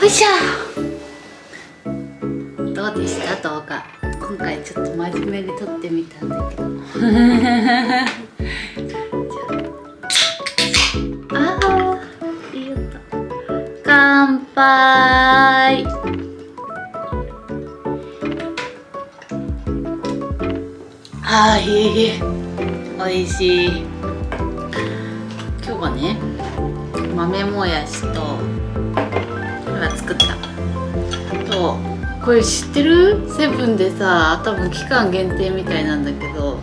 ほいしょ。どうでした？動画。今回ちょっと真面目に撮ってみたんだけど。あ。あいい音乾杯。あーいいおいしい。豆もやしとこれは作った。とこれ知ってる？セブンでさ多分期間限定みたいなんだけど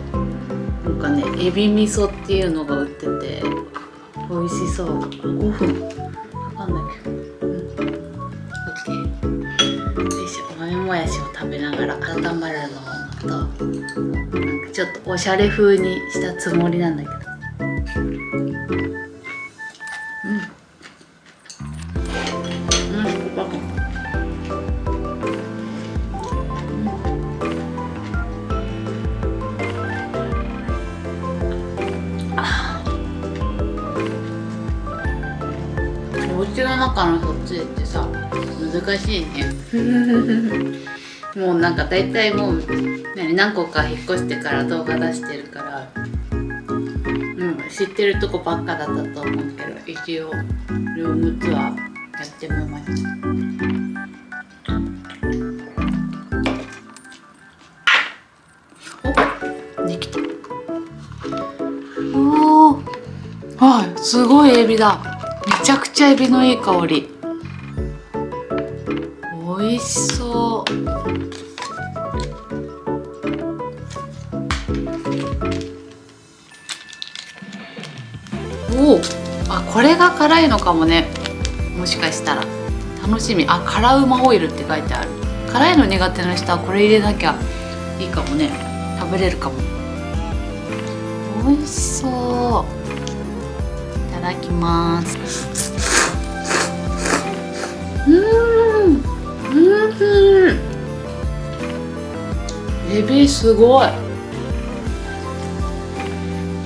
なんかねエビ味噌っていうのが売ってて美味しそう。5分？わかんないけど。うん。OK よいしょ。豆もやしを食べながら温まるのをとなんかちょっとおしゃれ風にしたつもりなんだけど中のそっちってさ難しいね。もうなんか大体もう何何個か引っ越してから動画出してるからうん知ってるとこばっかだったと思うけど一応ルームツアーやってみました。おできた。おおはいすごいエビだめちゃくちゃエビのいい香り。美味しそう。おおあこれが辛いのかもね。もしかしたら。楽しみ。あ辛うまオイルって書いてある。辛いの苦手な人はこれ入れなきゃいいかもね。食べれるかも。美味しそう。ただきます。うんうんエビすごい。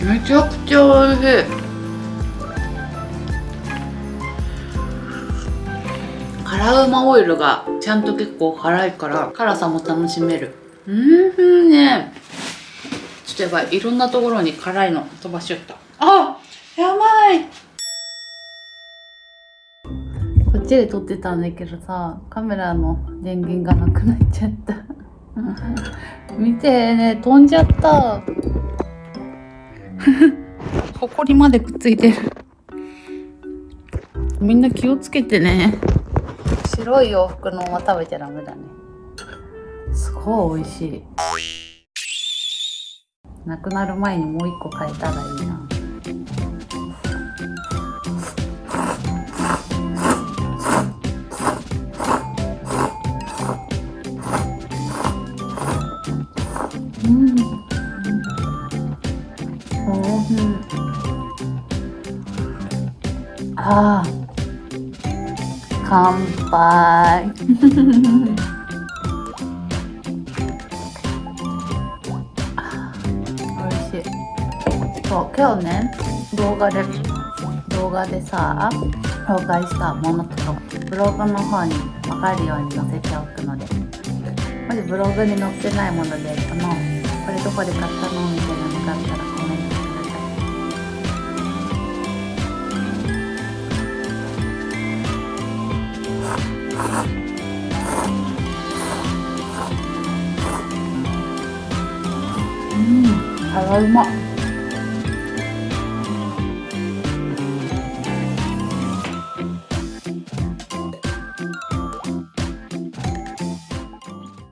めちゃくちゃ美味しい。辛うまオイルがちゃんと結構辛いから辛さも楽しめる。うんね。ちょっとやばい。いろんなところに辛いの飛ばしちゃった。あこっちで撮ってたんだけどさカメラの電源がなくなっちゃった。見てね飛んじゃった。ほこりまでくっついてる。みんな気をつけてね。白い洋服のまま食べちゃダメだね。すごい美味しい。なくなる前にもう一個買えたらいいなああ乾杯。美味しい。そう今日ね動画で動画でさ紹介したものとかブログの方に分かるように載せておくのでもしブログに載ってないものでそのこれどこで買ったの？みたいなのがあったらコメントうん、辛うま。